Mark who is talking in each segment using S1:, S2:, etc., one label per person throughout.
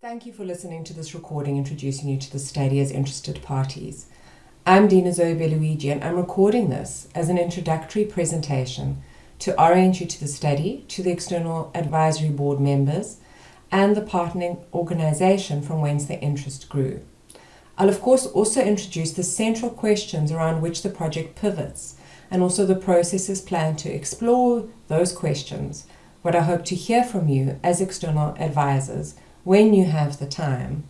S1: Thank you for listening to this recording introducing you to the study as interested parties. I'm Dina Zoe Belluigi and I'm recording this as an introductory presentation to orient you to the study, to the external advisory board members, and the partnering organisation from whence the interest grew. I'll of course also introduce the central questions around which the project pivots and also the processes planned to explore those questions, what I hope to hear from you as external advisors when you have the time,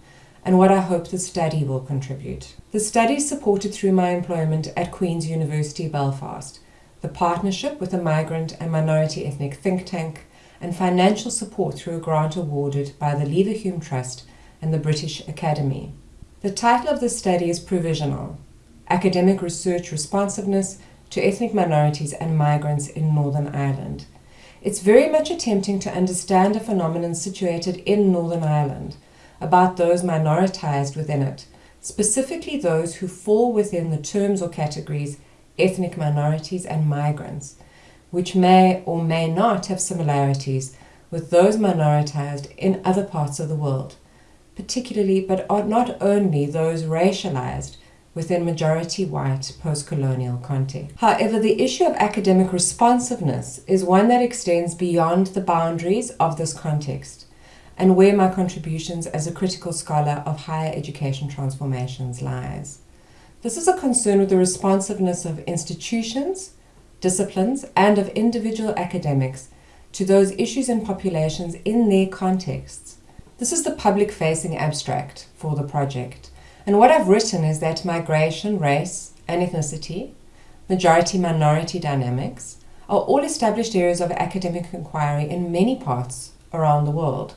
S1: and what I hope the study will contribute. The study is supported through my employment at Queen's University Belfast, the partnership with a migrant and minority ethnic think tank, and financial support through a grant awarded by the Leverhulme Trust and the British Academy. The title of the study is provisional, Academic Research Responsiveness to Ethnic Minorities and Migrants in Northern Ireland. It's very much attempting to understand a phenomenon situated in Northern Ireland, about those minoritized within it, specifically those who fall within the terms or categories ethnic minorities and migrants, which may or may not have similarities with those minoritized in other parts of the world, particularly but not only those racialized within majority white post-colonial context. However, the issue of academic responsiveness is one that extends beyond the boundaries of this context and where my contributions as a critical scholar of higher education transformations lies. This is a concern with the responsiveness of institutions, disciplines, and of individual academics to those issues and populations in their contexts. This is the public-facing abstract for the project. And what I've written is that migration, race, and ethnicity, majority-minority dynamics, are all established areas of academic inquiry in many parts around the world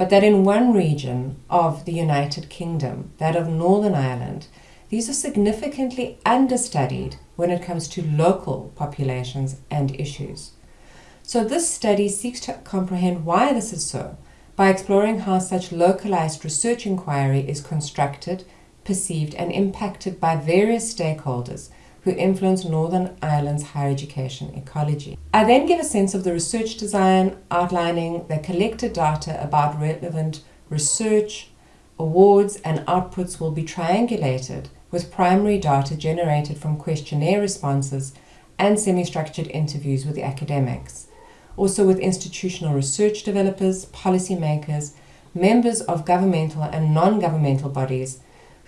S1: but that in one region of the United Kingdom, that of Northern Ireland, these are significantly understudied when it comes to local populations and issues. So this study seeks to comprehend why this is so by exploring how such localized research inquiry is constructed, perceived and impacted by various stakeholders who influence Northern Ireland's higher education ecology. I then give a sense of the research design, outlining the collected data about relevant research, awards and outputs will be triangulated with primary data generated from questionnaire responses and semi-structured interviews with academics. Also with institutional research developers, policymakers, members of governmental and non-governmental bodies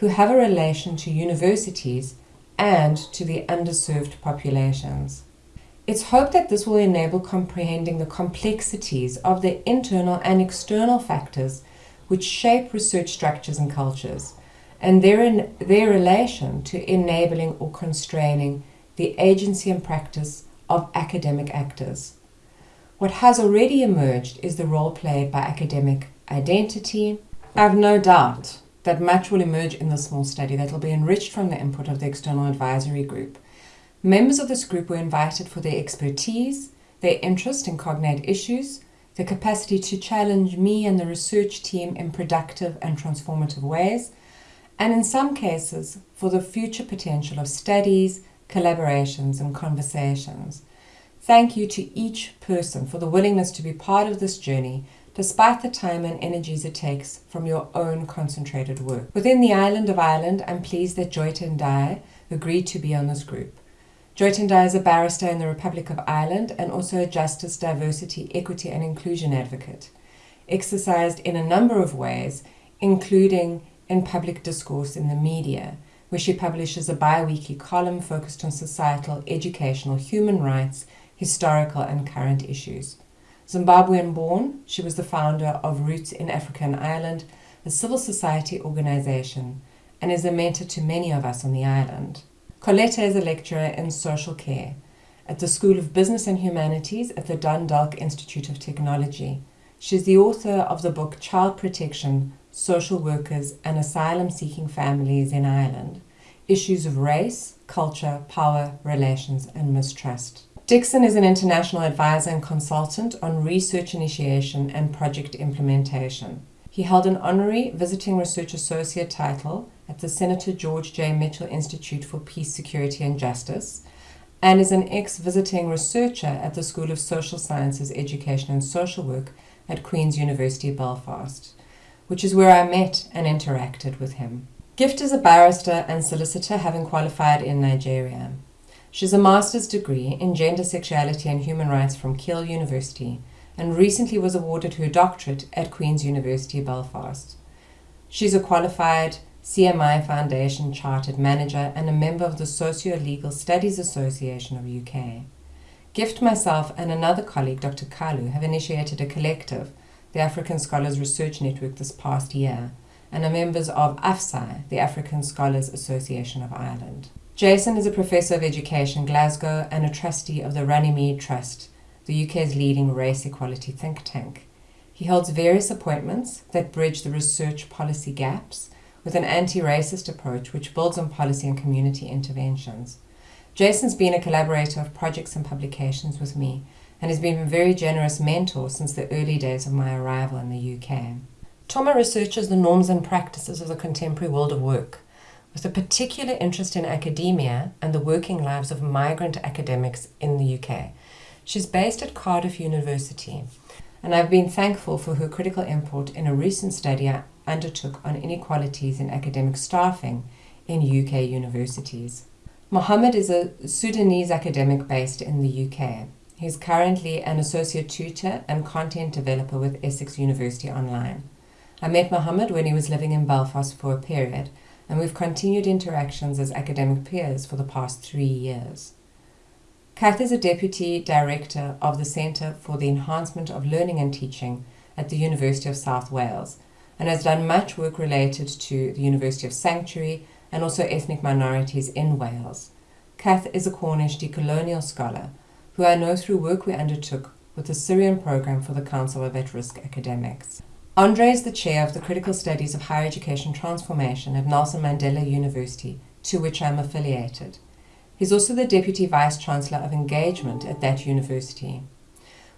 S1: who have a relation to universities and to the underserved populations. It's hoped that this will enable comprehending the complexities of the internal and external factors which shape research structures and cultures, and their, in, their relation to enabling or constraining the agency and practice of academic actors. What has already emerged is the role played by academic identity. I have no doubt that much will emerge in this small study that will be enriched from the input of the external advisory group. Members of this group were invited for their expertise, their interest in cognate issues, the capacity to challenge me and the research team in productive and transformative ways, and in some cases for the future potential of studies, collaborations and conversations. Thank you to each person for the willingness to be part of this journey despite the time and energies it takes from your own concentrated work. Within the island of Ireland, I'm pleased that Joyton Dye agreed to be on this group. Dye is a barrister in the Republic of Ireland and also a justice, diversity, equity and inclusion advocate, exercised in a number of ways, including in public discourse in the media, where she publishes a bi-weekly column focused on societal, educational, human rights, historical and current issues. Zimbabwean born, she was the founder of Roots in Africa and Ireland, a civil society organization, and is a mentor to many of us on the island. Coletta is a lecturer in social care at the School of Business and Humanities at the Dundalk Institute of Technology. She is the author of the book Child Protection, Social Workers and Asylum-Seeking Families in Ireland, Issues of Race, Culture, Power, Relations and Mistrust. Dixon is an international advisor and consultant on research initiation and project implementation. He held an honorary visiting research associate title at the Senator George J. Mitchell Institute for Peace, Security and Justice and is an ex-visiting researcher at the School of Social Sciences, Education and Social Work at Queen's University Belfast. which is where I met and interacted with him. Gift is a barrister and solicitor having qualified in Nigeria. She has a master's degree in gender, sexuality, and human rights from Keele University and recently was awarded her doctorate at Queen's University Belfast. She's a qualified CMI Foundation Chartered Manager and a member of the Socio Legal Studies Association of UK. Gift, myself, and another colleague, Dr. Kalu, have initiated a collective, the African Scholars Research Network, this past year, and are members of AFSI, the African Scholars Association of Ireland. Jason is a Professor of Education, Glasgow, and a trustee of the Runnymede Trust, the UK's leading race equality think tank. He holds various appointments that bridge the research policy gaps with an anti racist approach which builds on policy and community interventions. Jason's been a collaborator of projects and publications with me and has been a very generous mentor since the early days of my arrival in the UK. Toma researches the norms and practices of the contemporary world of work, with a particular interest in academia and the working lives of migrant academics in the UK. She's based at Cardiff University, and I've been thankful for her critical input in a recent study I undertook on inequalities in academic staffing in UK universities. Mohammed is a Sudanese academic based in the UK. He's currently an associate tutor and content developer with Essex University Online. I met Mohammed when he was living in Belfast for a period, and we've continued interactions as academic peers for the past three years. Kath is a Deputy Director of the Centre for the Enhancement of Learning and Teaching at the University of South Wales and has done much work related to the University of Sanctuary and also ethnic minorities in Wales. Kath is a Cornish decolonial scholar who I know through work we undertook with the Syrian program for the Council of At-Risk Academics. Andre is the chair of the Critical Studies of Higher Education Transformation at Nelson Mandela University, to which I am affiliated. He's also the Deputy Vice Chancellor of Engagement at that university.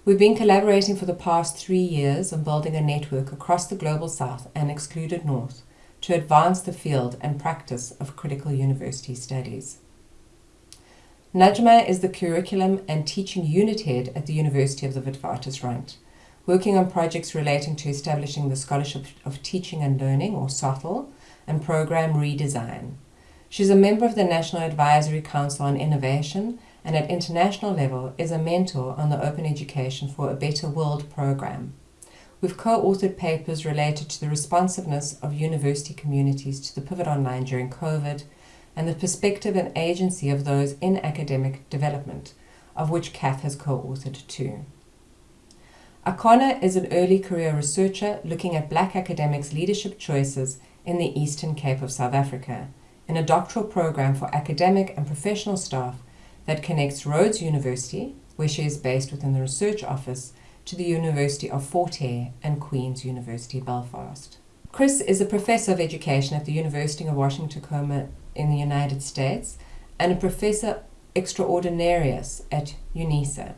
S1: We've been collaborating for the past three years on building a network across the Global South and excluded North to advance the field and practice of critical university studies. Najma is the Curriculum and Teaching Unit Head at the University of the Witwatersrand, working on projects relating to establishing the Scholarship of Teaching and Learning, or SOTL, and program redesign. She's a member of the National Advisory Council on Innovation and at international level is a mentor on the Open Education for a Better World program. We've co-authored papers related to the responsiveness of university communities to the pivot online during COVID and the perspective and agency of those in academic development, of which Kath has co-authored two. Akona is an early career researcher looking at black academics' leadership choices in the Eastern Cape of South Africa in a doctoral program for academic and professional staff that connects Rhodes University, where she is based within the research office, to the University of Fort Hare and Queen's University Belfast. Chris is a professor of education at the University of Washington Tacoma in the United States and a professor extraordinarius at UNISA.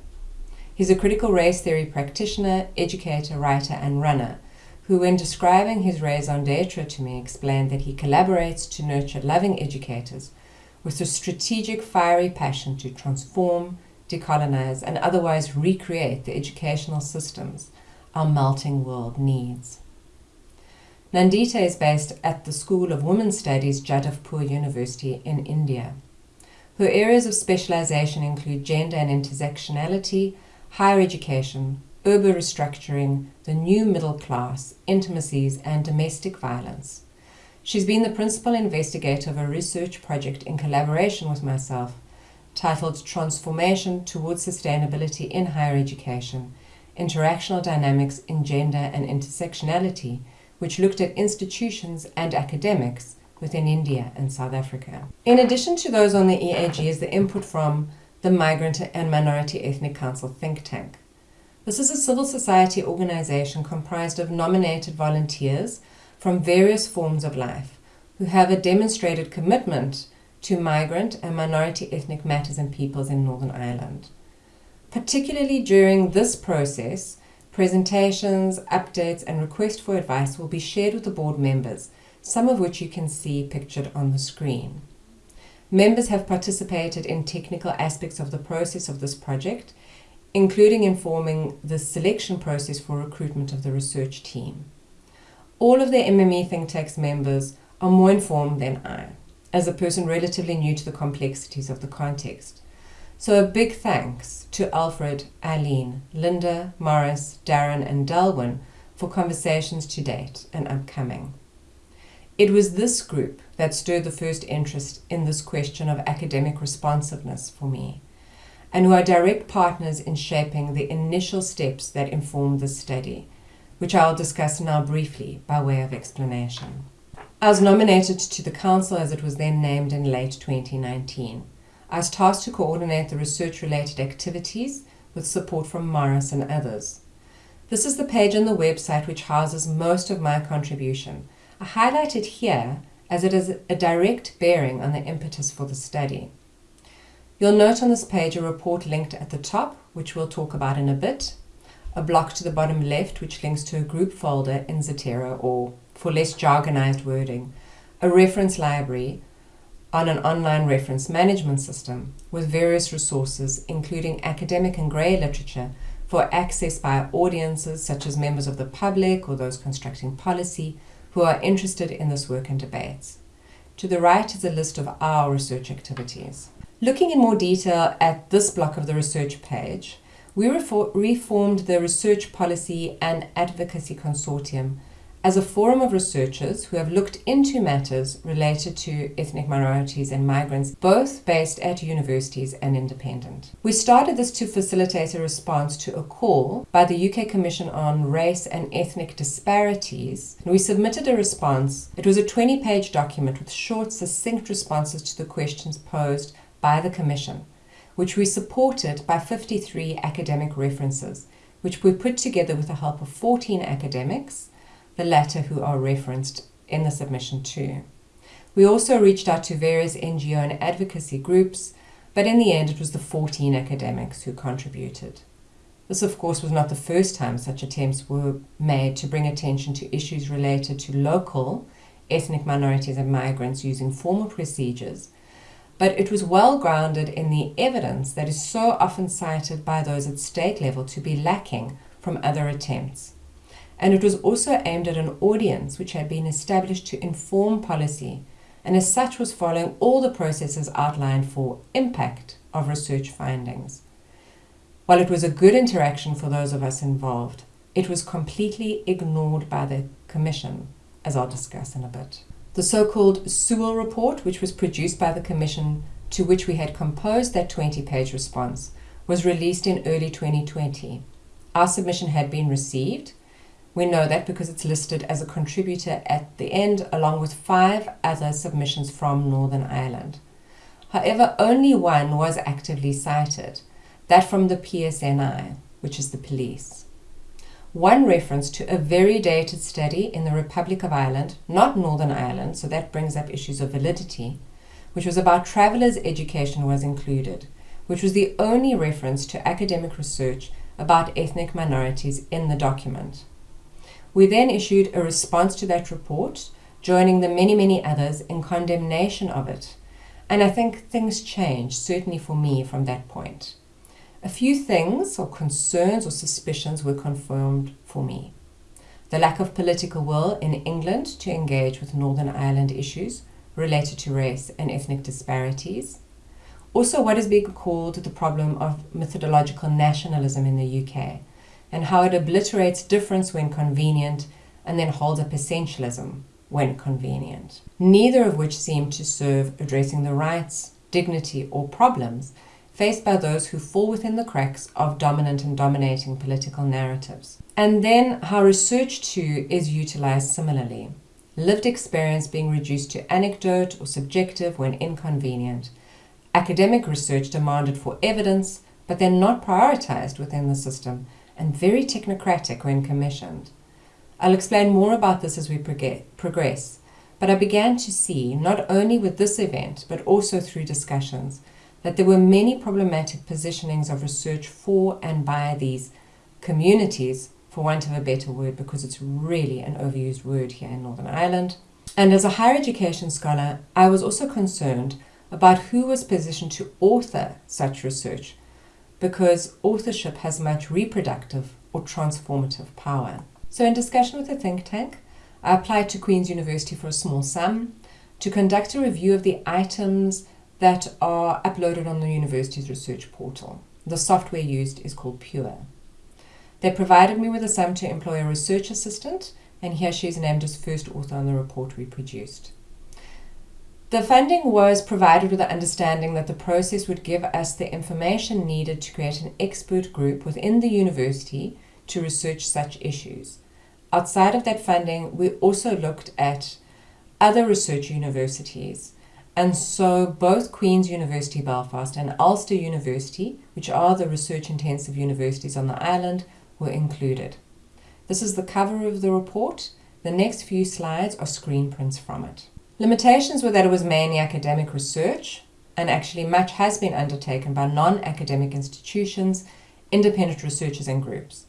S1: He's a critical race theory practitioner, educator, writer, and runner who, when describing his raison d'etre to me, explained that he collaborates to nurture loving educators with a strategic, fiery passion to transform, decolonize, and otherwise recreate the educational systems our melting world needs. Nandita is based at the School of Women's Studies, Jadavpur University in India. Her areas of specialization include gender and intersectionality, higher education, urban restructuring, the new middle class, intimacies, and domestic violence. She's been the principal investigator of a research project in collaboration with myself titled Transformation Towards Sustainability in Higher Education Interactional Dynamics in Gender and Intersectionality, which looked at institutions and academics within India and South Africa. In addition to those on the EAG is the input from the Migrant and Minority Ethnic Council think tank. This is a civil society organization comprised of nominated volunteers from various forms of life who have a demonstrated commitment to migrant and minority ethnic matters and peoples in Northern Ireland. Particularly during this process, presentations, updates, and requests for advice will be shared with the board members, some of which you can see pictured on the screen. Members have participated in technical aspects of the process of this project, including informing the selection process for recruitment of the research team. all of the MME think tank's members are more informed than I, as a person relatively new to the complexities of the context. So a big thanks to Alfred, Eileen, Linda, Morris, Darren and Delwyn for conversations to date and upcoming. It was this group that stirred the first interest in this question of academic responsiveness for me, and who are direct partners in shaping the initial steps that informed this study, which I'll discuss now briefly by way of explanation. I was nominated to the Council as it was then named in late 2019. I was tasked to coordinate the research-related activities with support from Morris and others. This is the page on the website which houses most of my contribution, I highlight it here as it has a direct bearing on the impetus for the study. You'll note on this page a report linked at the top, which we'll talk about in a bit, a block to the bottom left which links to a group folder in Zotero or, for less jargonized wording, a reference library on an online reference management system with various resources including academic and grey literature for access by audiences such as members of the public or those constructing policy, who are interested in this work and debates. To the right is a list of our research activities. Looking in more detail at this block of the research page, we reformed the Research Policy and Advocacy Consortium as a forum of researchers who have looked into matters related to ethnic minorities and migrants, both based at universities and independent. We started this to facilitate a response to a call by the UK Commission on Race and Ethnic Disparities. We submitted a response. It was a 20 page document with short, succinct responses to the questions posed by the Commission, which we supported by 53 academic references, which we put together with the help of 14 academics the latter who are referenced in the submission too. We also reached out to various NGO and advocacy groups, but in the end it was the 14 academics who contributed. This, of course, was not the first time such attempts were made to bring attention to issues related to local ethnic minorities and migrants using formal procedures, but it was well grounded in the evidence that is so often cited by those at state level to be lacking from other attempts and it was also aimed at an audience which had been established to inform policy and as such was following all the processes outlined for impact of research findings. While it was a good interaction for those of us involved, it was completely ignored by the Commission, as I'll discuss in a bit. The so-called Sewell report, which was produced by the Commission to which we had composed that 20-page response, was released in early 2020. Our submission had been received, we know that because it's listed as a contributor at the end along with five other submissions from Northern Ireland. However, only one was actively cited, that from the PSNI, which is the police. One reference to a very dated study in the Republic of Ireland, not Northern Ireland, so that brings up issues of validity, which was about travellers' education was included, which was the only reference to academic research about ethnic minorities in the document. We then issued a response to that report, joining the many, many others in condemnation of it. And I think things changed, certainly for me, from that point. A few things or concerns or suspicions were confirmed for me. The lack of political will in England to engage with Northern Ireland issues related to race and ethnic disparities. Also, what is being called the problem of methodological nationalism in the UK, and how it obliterates difference when convenient and then holds up essentialism when convenient. Neither of which seem to serve addressing the rights, dignity, or problems faced by those who fall within the cracks of dominant and dominating political narratives. And then how research too is utilized similarly. Lived experience being reduced to anecdote or subjective when inconvenient. Academic research demanded for evidence, but then not prioritized within the system and very technocratic when commissioned. I'll explain more about this as we progress, but I began to see, not only with this event, but also through discussions, that there were many problematic positionings of research for and by these communities, for want of a better word, because it's really an overused word here in Northern Ireland. And as a higher education scholar, I was also concerned about who was positioned to author such research because authorship has much reproductive or transformative power. So in discussion with the think tank, I applied to Queen's University for a small sum to conduct a review of the items that are uploaded on the university's research portal. The software used is called Pure. They provided me with a sum to employ a research assistant, and here she is named as first author on the report we produced. The funding was provided with the understanding that the process would give us the information needed to create an expert group within the university to research such issues. Outside of that funding, we also looked at other research universities. And so both Queen's University Belfast and Ulster University, which are the research intensive universities on the island, were included. This is the cover of the report. The next few slides are screen prints from it. Limitations were that it was mainly academic research, and actually much has been undertaken by non-academic institutions, independent researchers and groups,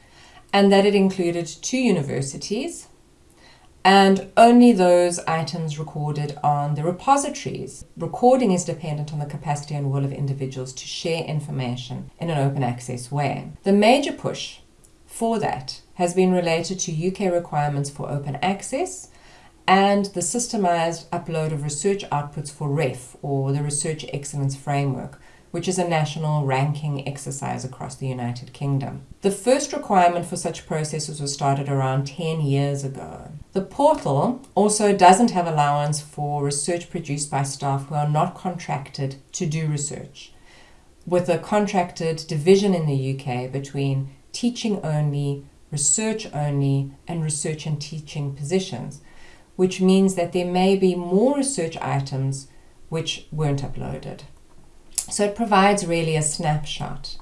S1: and that it included two universities, and only those items recorded on the repositories. Recording is dependent on the capacity and will of individuals to share information in an open access way. The major push for that has been related to UK requirements for open access and the systemized upload of research outputs for REF, or the Research Excellence Framework, which is a national ranking exercise across the United Kingdom. The first requirement for such processes was started around 10 years ago. The portal also doesn't have allowance for research produced by staff who are not contracted to do research, with a contracted division in the UK between teaching only, research only, and research and teaching positions, which means that there may be more research items which weren't uploaded. So it provides really a snapshot.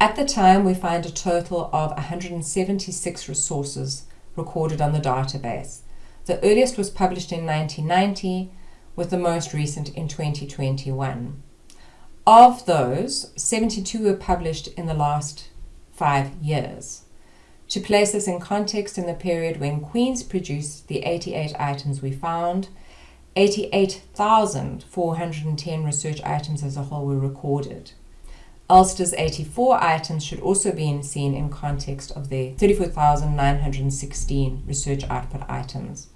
S1: At the time, we find a total of 176 resources recorded on the database. The earliest was published in 1990, with the most recent in 2021. Of those, 72 were published in the last five years. To place this in context in the period when Queen's produced the 88 items we found, 88,410 research items as a whole were recorded. Ulster's 84 items should also be seen in context of their 34,916 research output items.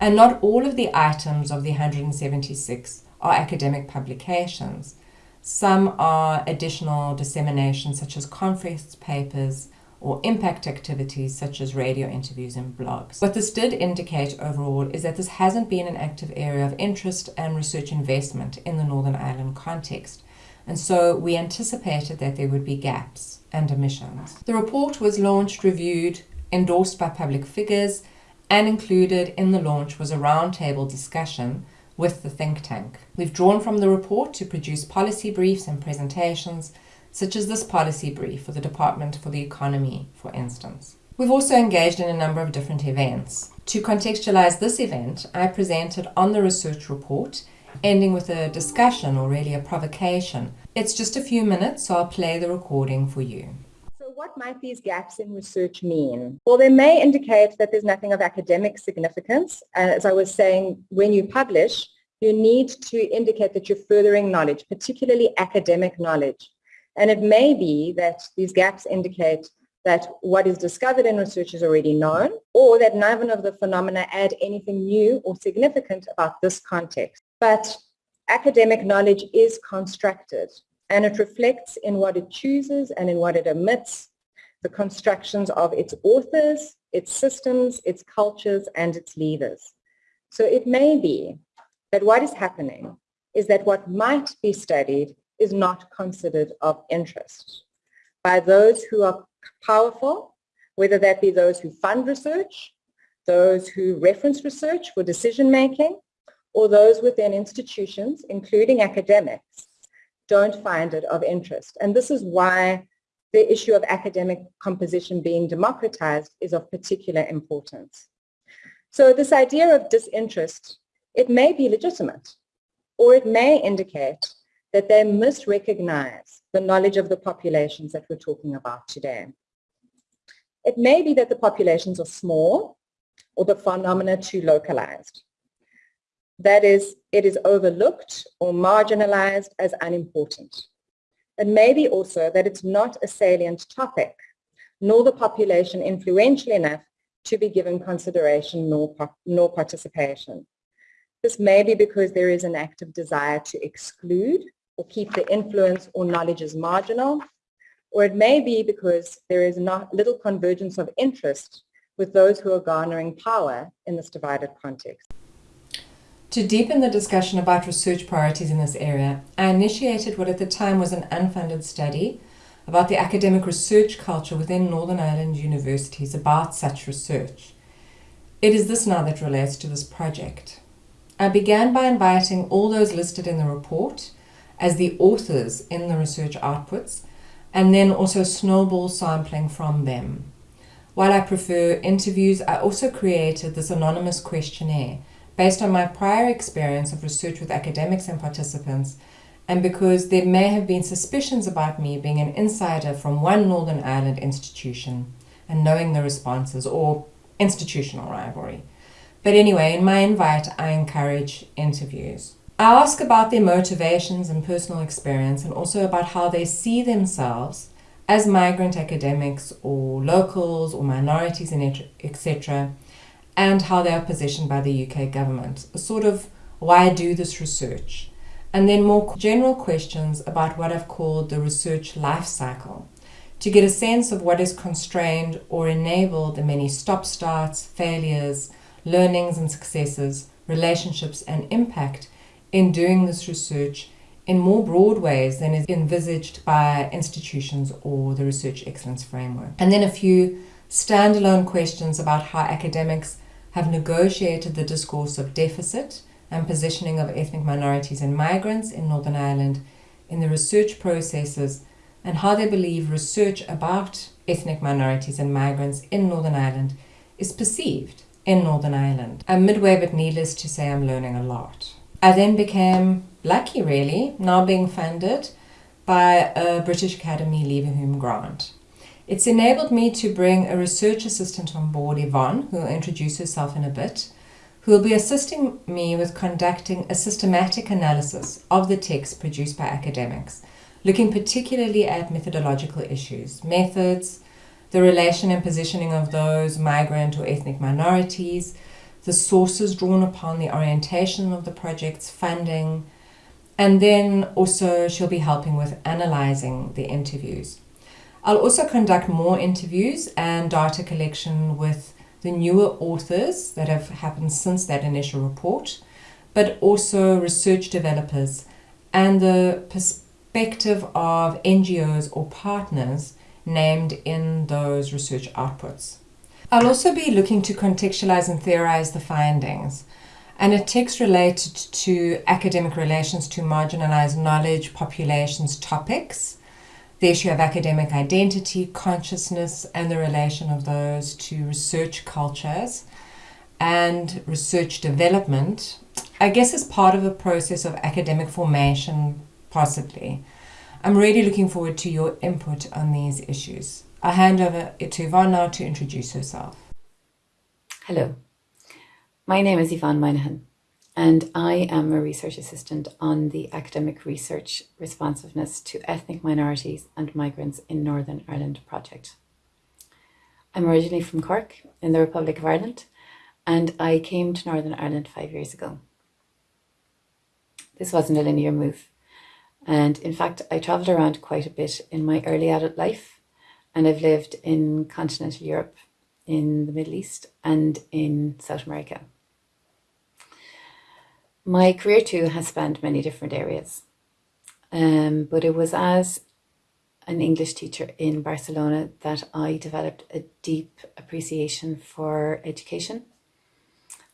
S1: And not all of the items of the 176 are academic publications. Some are additional dissemination, such as conference papers or impact activities such as radio interviews and blogs. What this did indicate overall is that this hasn't been an active area of interest and research investment in the Northern Ireland context. And so we anticipated that there would be gaps and omissions. The report was launched, reviewed, endorsed by public figures, and included in the launch was a roundtable discussion with the think tank. We've drawn from the report to produce policy briefs and presentations, such as this policy brief for the Department for the Economy, for instance. We've also engaged in a number of different events. To contextualize this event, I presented on the research report, ending with a discussion or really a provocation. It's just a few minutes, so I'll play the recording for you.
S2: So what might these gaps in research mean? Well, they may indicate that there's nothing of academic significance. As I was saying, when you publish, you need to indicate that you're furthering knowledge, particularly academic knowledge. And it may be that these gaps indicate that what is discovered in research is already known, or that none of the phenomena add anything new or significant about this context. But academic knowledge is constructed, and it reflects in what it chooses and in what it omits, the constructions of its authors, its systems, its cultures, and its leaders. So it may be that what is happening is that what might be studied is not considered of interest by those who are powerful, whether that be those who fund research, those who reference research for decision making, or those within institutions, including academics, don't find it of interest. And this is why the issue of academic composition being democratized is of particular importance. So this idea of disinterest, it may be legitimate, or it may indicate that they misrecognize the knowledge of the populations that we're talking about today. It may be that the populations are small or the phenomena too localized. That is, it is overlooked or marginalized as unimportant. It may be also that it's not a salient topic, nor the population influential enough to be given consideration nor, nor participation. This may be because there is an active desire to exclude or keep the influence or knowledge as marginal, or it may be because there is not little convergence of interest with those who are garnering power in this divided context.
S1: To deepen the discussion about research priorities in this area, I initiated what at the time was an unfunded study about the academic research culture within Northern Ireland universities about such research. It is this now that relates to this project. I began by inviting all those listed in the report as the authors in the research outputs and then also snowball sampling from them. While I prefer interviews, I also created this anonymous questionnaire based on my prior experience of research with academics and participants and because there may have been suspicions about me being an insider from one Northern Ireland institution and knowing the responses or institutional rivalry. But anyway, in my invite, I encourage interviews. I ask about their motivations and personal experience and also about how they see themselves as migrant academics or locals or minorities, and etc., and how they are positioned by the UK government. Sort of why I do this research? and then more general questions about what I've called the research life cycle to get a sense of what has constrained or enabled the many stop starts, failures, learnings and successes, relationships and impact in doing this research in more broad ways than is envisaged by institutions or the Research Excellence Framework. And then a few standalone questions about how academics have negotiated the discourse of deficit and positioning of ethnic minorities and migrants in Northern Ireland in the research processes and how they believe research about ethnic minorities and migrants in Northern Ireland is perceived in Northern Ireland. I'm midway, but needless to say, I'm learning a lot. I then became lucky, really, now being funded by a British Academy Leverhulme grant. It's enabled me to bring a research assistant on board, Yvonne, who will introduce herself in a bit, who will be assisting me with conducting a systematic analysis of the text produced by academics, looking particularly at methodological issues, methods, the relation and positioning of those migrant or ethnic minorities, the sources drawn upon the orientation of the project's funding, and then also she'll be helping with analysing the interviews. I'll also conduct more interviews and data collection with the newer authors that have happened since that initial report, but also research developers and the perspective of NGOs or partners named in those research outputs. I'll also be looking to contextualize and theorize the findings and a text related to academic relations to marginalized knowledge populations topics the issue of academic identity, consciousness, and the relation of those to research cultures and research development, I guess as part of a process of academic formation, possibly. I'm really looking forward to your input on these issues. I'll hand over to Yvonne now to introduce herself.
S3: Hello, my name is Yvonne Moynihan and I am a research assistant on the Academic Research Responsiveness to Ethnic Minorities and Migrants in Northern Ireland project. I'm originally from Cork in the Republic of Ireland and I came to Northern Ireland five years ago. This wasn't a linear move and in fact I travelled around quite a bit in my early adult life and I've lived in continental Europe, in the Middle East and in South America. My career too has spanned many different areas, um, but it was as an English teacher in Barcelona that I developed a deep appreciation for education.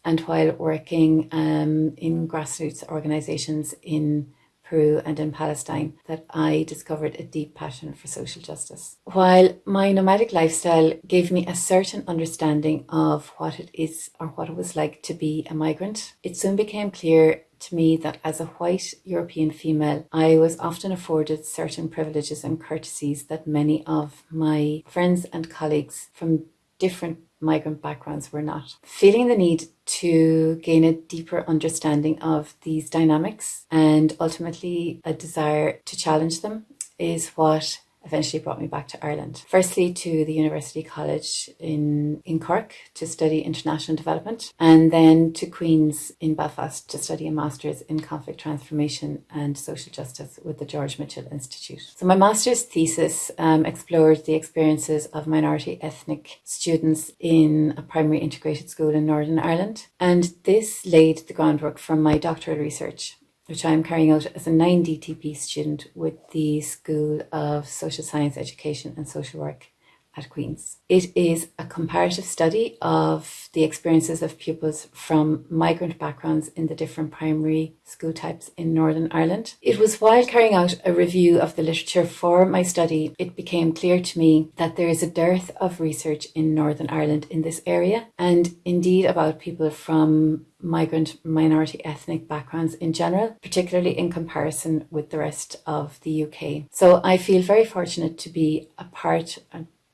S3: And while working um, in grassroots organisations in Peru and in Palestine that I discovered a deep passion for social justice. While my nomadic lifestyle gave me a certain understanding of what it is or what it was like to be a migrant, it soon became clear to me that as a white European female, I was often afforded certain privileges and courtesies that many of my friends and colleagues from different migrant backgrounds were not. Feeling the need to gain a deeper understanding of these dynamics and ultimately a desire to challenge them is what eventually brought me back to Ireland. Firstly, to the University College in, in Cork to study international development, and then to Queen's in Belfast to study a master's in conflict transformation and social justice with the George Mitchell Institute. So, my master's thesis um, explored the experiences of minority ethnic students in a primary integrated school in Northern Ireland, and this laid the groundwork for my doctoral research which I'm carrying out as a 9DTP student with the School of Social Science Education and Social Work at Queen's. It is a comparative study of the experiences of pupils from migrant backgrounds in the different primary school types in Northern Ireland. It was while carrying out a review of the literature for my study, it became clear to me that there is a dearth of research in Northern Ireland in this area, and indeed about people from migrant minority ethnic backgrounds in general, particularly in comparison with the rest of the UK. So I feel very fortunate to be a part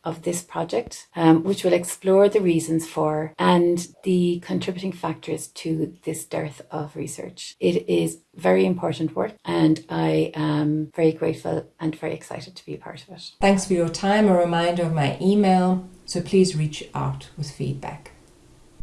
S3: of this project, um, which will explore the reasons for and the contributing factors to this dearth of research. It is very important work and I am very grateful and very excited to be a part of it.
S1: Thanks for your time. A reminder of my email, so please reach out with feedback.